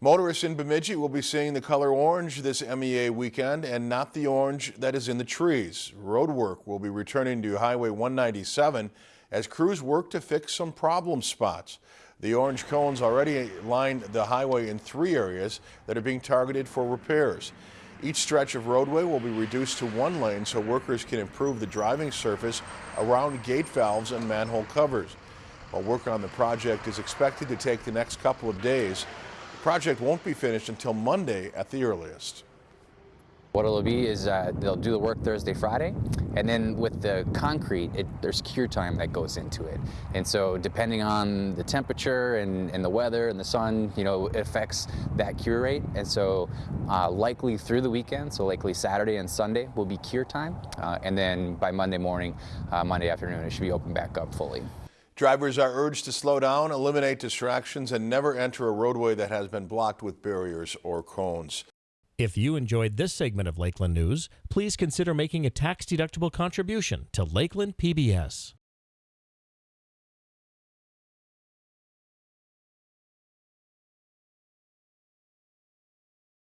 Motorists in Bemidji will be seeing the color orange this MEA weekend and not the orange that is in the trees. Road work will be returning to Highway 197 as crews work to fix some problem spots. The orange cones already line the highway in three areas that are being targeted for repairs. Each stretch of roadway will be reduced to one lane so workers can improve the driving surface around gate valves and manhole covers. While work on the project is expected to take the next couple of days, project won't be finished until Monday at the earliest. What it'll be is uh, they'll do the work Thursday, Friday, and then with the concrete, it, there's cure time that goes into it. And so depending on the temperature and, and the weather and the sun, you know, affects that cure rate. And so uh, likely through the weekend, so likely Saturday and Sunday will be cure time. Uh, and then by Monday morning, uh, Monday afternoon, it should be open back up fully. Drivers are urged to slow down, eliminate distractions, and never enter a roadway that has been blocked with barriers or cones. If you enjoyed this segment of Lakeland News, please consider making a tax-deductible contribution to Lakeland PBS.